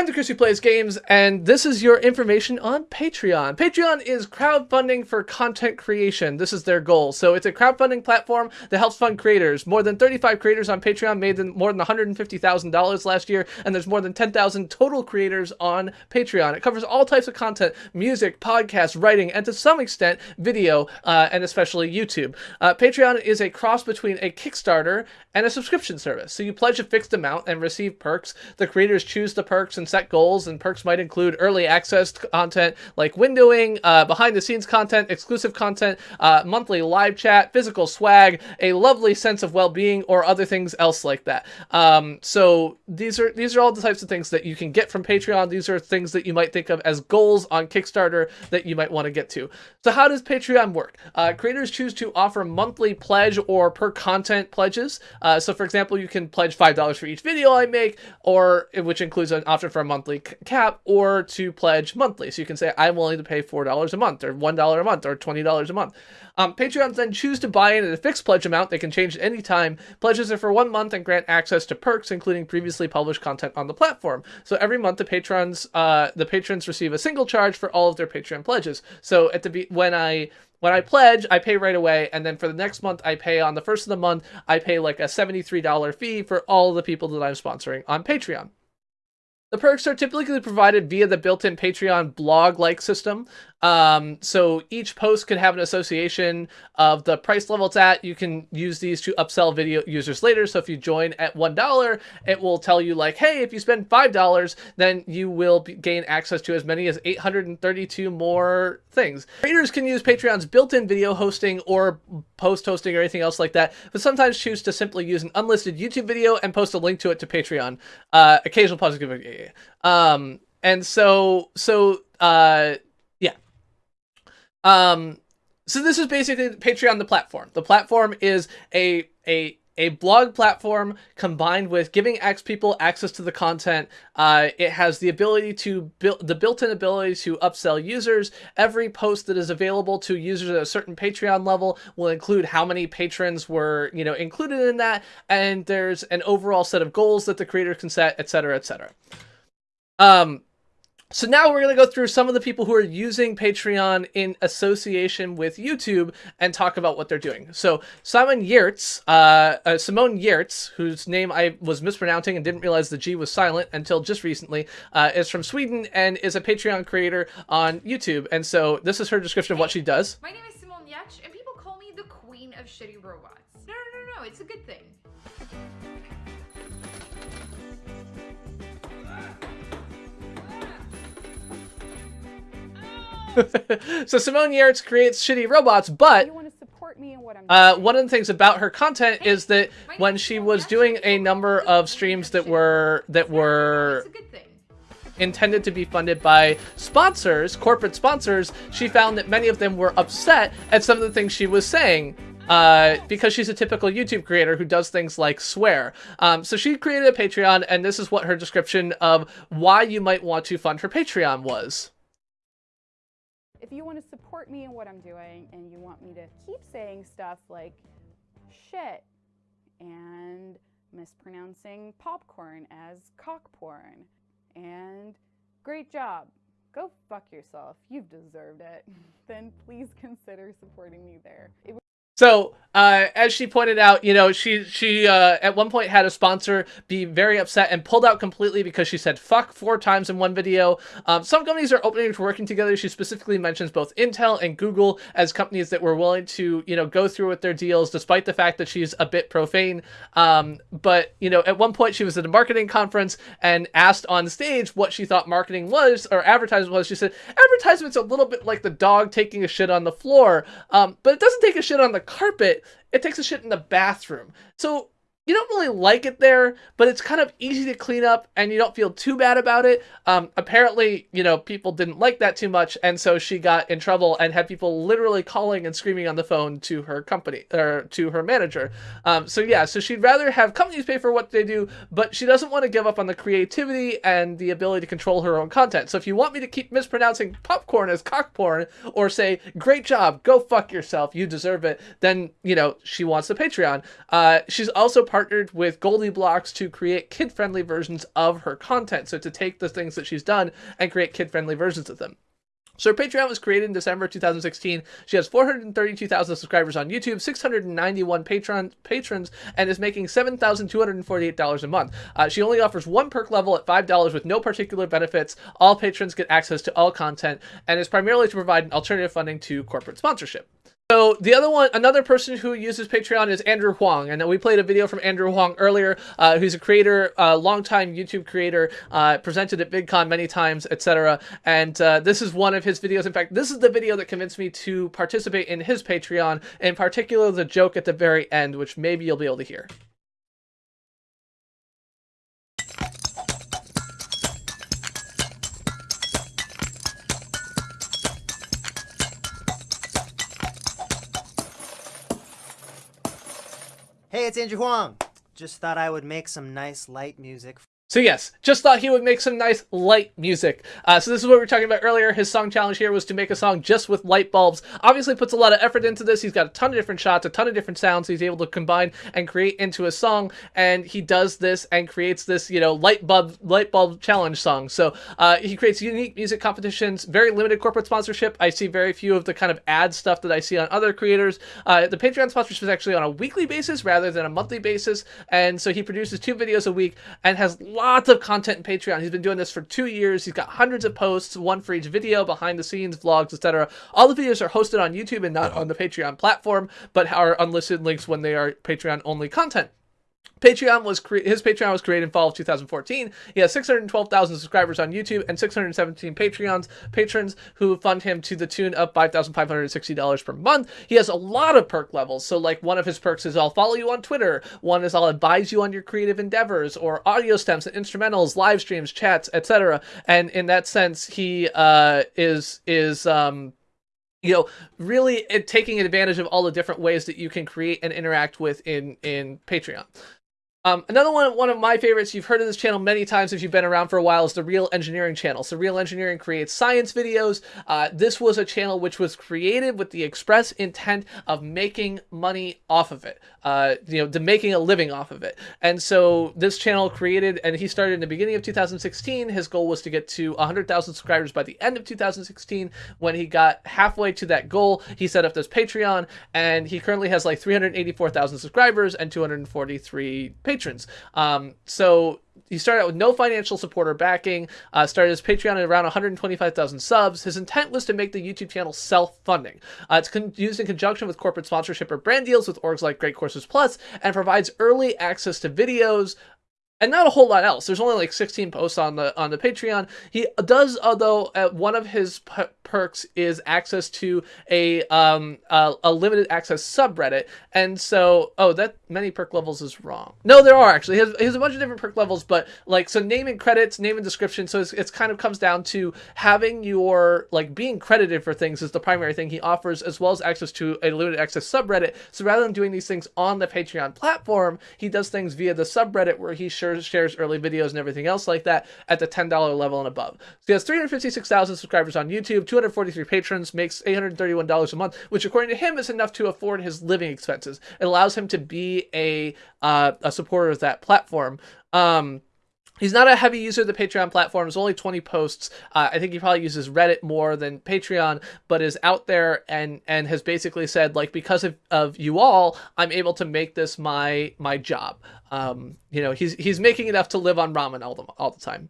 I'm the Chris who plays games, and this is your information on Patreon. Patreon is crowdfunding for content creation. This is their goal. So it's a crowdfunding platform that helps fund creators. More than 35 creators on Patreon made more than $150,000 last year, and there's more than 10,000 total creators on Patreon. It covers all types of content, music, podcasts, writing, and to some extent, video, uh, and especially YouTube. Uh, Patreon is a cross between a Kickstarter and a subscription service. So you pledge a fixed amount and receive perks. The creators choose the perks and and set goals, and perks might include early access content like windowing, uh, behind the scenes content, exclusive content, uh, monthly live chat, physical swag, a lovely sense of well being, or other things else like that. Um, so these are these are all the types of things that you can get from Patreon. These are things that you might think of as goals on Kickstarter that you might want to get to. So how does Patreon work? Uh, creators choose to offer monthly pledge or per content pledges. Uh, so for example, you can pledge five dollars for each video I make, or which includes an option for a monthly cap or to pledge monthly. So you can say, I'm willing to pay $4 a month or $1 a month or $20 a month. Um, Patreons then choose to buy in at a fixed pledge amount. They can change at any time. Pledges are for one month and grant access to perks, including previously published content on the platform. So every month, the patrons, uh, the patrons receive a single charge for all of their Patreon pledges. So at the when I when I pledge, I pay right away, and then for the next month, I pay on the first of the month, I pay like a $73 fee for all the people that I'm sponsoring on Patreon. The perks are typically provided via the built-in Patreon blog-like system. Um, so each post could have an association of the price level it's at. You can use these to upsell video users later. So if you join at $1, it will tell you like, hey, if you spend $5, then you will be, gain access to as many as 832 more things. Creators can use Patreon's built-in video hosting or post hosting or anything else like that, but sometimes choose to simply use an unlisted YouTube video and post a link to it to Patreon. Uh, occasional positive. Um, and so, so, uh, um, so this is basically Patreon, the platform. The platform is a a a blog platform combined with giving X people access to the content. Uh, it has the ability to build the built-in ability to upsell users. Every post that is available to users at a certain Patreon level will include how many patrons were, you know, included in that, and there's an overall set of goals that the creator can set, etc., etc. Um, so now we're going to go through some of the people who are using Patreon in association with YouTube and talk about what they're doing. So Simon Giertz, uh, uh, Simone Giertz, whose name I was mispronouncing and didn't realize the G was silent until just recently, uh, is from Sweden and is a Patreon creator on YouTube. And so this is her description of what she does. My name is Simone Giertz, and people call me the queen of shitty robots. No, no, no, no, it's a good thing. so Simone Giertz creates shitty robots, but uh, one of the things about her content hey, is that when she was doing a number of streams that were that were intended to be funded by sponsors, corporate sponsors, she found that many of them were upset at some of the things she was saying uh, because she's a typical YouTube creator who does things like swear. Um, so she created a Patreon, and this is what her description of why you might want to fund her Patreon was if you want to support me in what I'm doing and you want me to keep saying stuff like shit and mispronouncing popcorn as cock porn and great job, go fuck yourself, you've deserved it, then please consider supporting me there. It so, uh, as she pointed out, you know, she she uh, at one point had a sponsor be very upset and pulled out completely because she said "fuck" four times in one video. Um, some companies are opening to working together. She specifically mentions both Intel and Google as companies that were willing to, you know, go through with their deals, despite the fact that she's a bit profane. Um, but you know, at one point she was at a marketing conference and asked on stage what she thought marketing was or advertising was. She said, "Advertisement's a little bit like the dog taking a shit on the floor, um, but it doesn't take a shit on the carpet, it takes a shit in the bathroom. So you don't really like it there, but it's kind of easy to clean up and you don't feel too bad about it. Um, apparently, you know, people didn't like that too much, and so she got in trouble and had people literally calling and screaming on the phone to her company or to her manager. Um, so yeah, so she'd rather have companies pay for what they do, but she doesn't want to give up on the creativity and the ability to control her own content. So if you want me to keep mispronouncing popcorn as cock porn or say great job, go fuck yourself, you deserve it, then you know she wants the Patreon. Uh, she's also partnered with GoldieBlox to create kid-friendly versions of her content. So to take the things that she's done and create kid-friendly versions of them. So her Patreon was created in December 2016. She has 432,000 subscribers on YouTube, 691 patron patrons, and is making $7,248 a month. Uh, she only offers one perk level at $5 with no particular benefits. All patrons get access to all content, and is primarily to provide alternative funding to corporate sponsorship. So the other one, another person who uses Patreon is Andrew Huang, and we played a video from Andrew Huang earlier, uh, who's a creator, a uh, longtime YouTube creator, uh, presented at VidCon many times, etc. And uh, this is one of his videos. In fact, this is the video that convinced me to participate in his Patreon, in particular the joke at the very end, which maybe you'll be able to hear. Hey, it's Andrew Huang. Just thought I would make some nice light music so yes, just thought he would make some nice light music. Uh, so this is what we were talking about earlier. His song challenge here was to make a song just with light bulbs. Obviously puts a lot of effort into this. He's got a ton of different shots, a ton of different sounds he's able to combine and create into a song. And he does this and creates this, you know, light bulb light bulb challenge song. So uh, he creates unique music competitions, very limited corporate sponsorship. I see very few of the kind of ad stuff that I see on other creators. Uh, the Patreon sponsorship is actually on a weekly basis rather than a monthly basis. And so he produces two videos a week and has lots of content in Patreon. He's been doing this for two years. He's got hundreds of posts, one for each video, behind the scenes, vlogs, etc. All the videos are hosted on YouTube and not on the Patreon platform, but are unlisted links when they are Patreon only content. Patreon was cre- his Patreon was created in fall of 2014. He has 612,000 subscribers on YouTube and 617 Patreons patrons who fund him to the tune of $5,560 per month. He has a lot of perk levels. So like one of his perks is I'll follow you on Twitter. One is I'll advise you on your creative endeavors or audio stems and instrumentals, live streams, chats, etc. And in that sense, he uh, is is um, you know really taking advantage of all the different ways that you can create and interact with in in patreon um, another one, one of my favorites, you've heard of this channel many times if you've been around for a while, is the Real Engineering channel. So Real Engineering creates science videos. Uh, this was a channel which was created with the express intent of making money off of it, uh, you know, to making a living off of it. And so this channel created, and he started in the beginning of 2016. His goal was to get to 100,000 subscribers by the end of 2016. When he got halfway to that goal, he set up this Patreon, and he currently has like 384,000 subscribers and 243 patrons patrons. Um, so he started out with no financial support or backing, uh, started his Patreon at around 125,000 subs. His intent was to make the YouTube channel self-funding. Uh, it's used in conjunction with corporate sponsorship or brand deals with orgs like Great Courses Plus and provides early access to videos, and not a whole lot else. There's only like 16 posts on the on the Patreon. He does, although uh, one of his perks is access to a um a, limited access subreddit, and so oh that many perk levels is wrong. No, there are actually. He has, he has a bunch of different perk levels, but like so name and credits, name and description. So it's, it's kind of comes down to having your like being credited for things is the primary thing he offers, as well as access to a limited access subreddit. So rather than doing these things on the Patreon platform, he does things via the subreddit where he shares shares early videos and everything else like that at the $10 level and above. So he has 356,000 subscribers on YouTube, 243 patrons, makes $831 a month, which according to him is enough to afford his living expenses. It allows him to be a uh, a supporter of that platform. Um, He's not a heavy user of the Patreon platform. There's only 20 posts. Uh, I think he probably uses Reddit more than Patreon, but is out there and and has basically said like because of, of you all, I'm able to make this my my job. Um, you know, he's he's making enough to live on ramen all the all the time.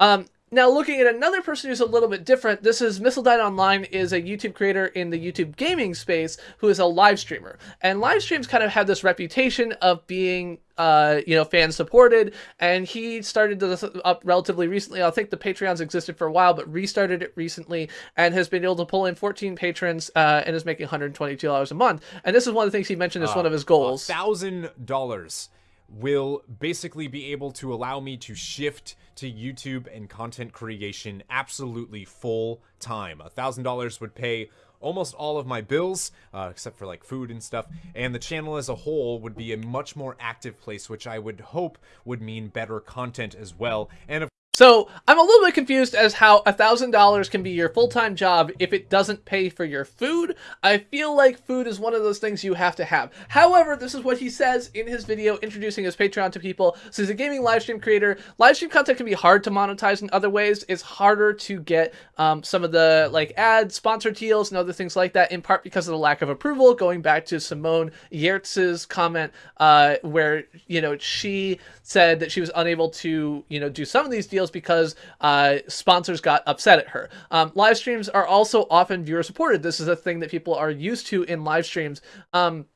Um, now, looking at another person who's a little bit different, this is Missildine Online is a YouTube creator in the YouTube gaming space who is a live streamer. And live streams kind of have this reputation of being, uh, you know, fan supported. And he started this up relatively recently. I think the Patreons existed for a while, but restarted it recently and has been able to pull in 14 patrons uh, and is making $122 a month. And this is one of the things he mentioned as uh, one of his goals. $1,000 will basically be able to allow me to shift to YouTube and content creation absolutely full time. A thousand dollars would pay almost all of my bills, uh, except for like food and stuff, and the channel as a whole would be a much more active place, which I would hope would mean better content as well. And of So I'm a little bit confused as how a thousand dollars can be your full-time job if it doesn't pay for your food. I feel like food is one of those things you have to have. However, this is what he says in his video introducing his Patreon to people. So he's a gaming live stream creator. Live stream content can be hard to monetize in other ways. It's harder to get um, some of the like ads, sponsor deals, and other things like that. In part because of the lack of approval. Going back to Simone Giertz's comment, uh, where you know she said that she was unable to you know do some of these deals because uh, sponsors got upset at her. Um, live streams are also often viewer supported. This is a thing that people are used to in live streams. Um,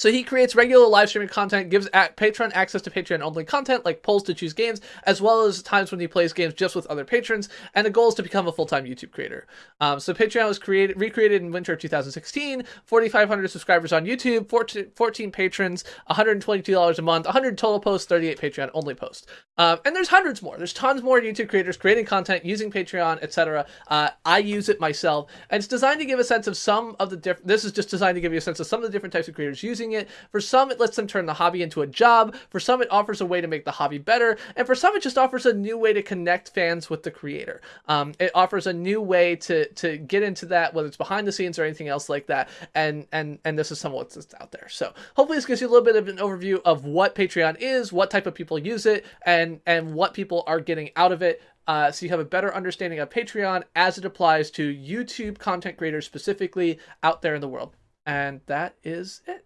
so he creates regular live streaming content, gives Patreon access to Patreon only content like polls to choose games, as well as times when he plays games just with other patrons. And the goal is to become a full-time YouTube creator. Um, so Patreon was created, recreated in winter of 2016. 4,500 subscribers on YouTube, 14, 14 patrons, $122 a month, 100 total posts, 38 Patreon only posts. Um, and there's hundreds more. There's tons more YouTube creators creating content using Patreon, etc. Uh, I use it myself, and it's designed to give a sense of some of the different. This is just designed to give you a sense of some of the different types of creators using it. For some, it lets them turn the hobby into a job. For some, it offers a way to make the hobby better. And for some, it just offers a new way to connect fans with the creator. Um, it offers a new way to to get into that, whether it's behind the scenes or anything else like that. And and and this is some of what's out there. So hopefully this gives you a little bit of an overview of what Patreon is, what type of people use it, and and what people are getting out of it. Uh, so you have a better understanding of Patreon as it applies to YouTube content creators specifically out there in the world. And that is it.